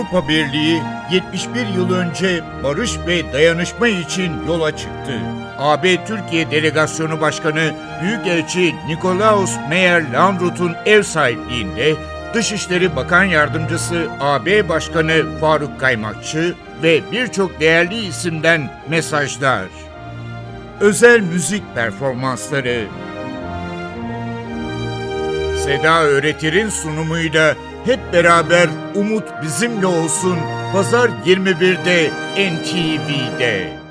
Avrupa Birliği 71 yıl önce barış ve dayanışma için yola çıktı. AB Türkiye Delegasyonu Başkanı Büyükelçi Nikolaus Meyer Landrut'un ev sahipliğinde Dışişleri Bakan Yardımcısı AB Başkanı Faruk Kaymakçı ve birçok değerli isimden mesajlar. Özel müzik performansları Seda Öğretir'in sunumuyla hep beraber Umut Bizimle Olsun Pazar 21'de NTV'de.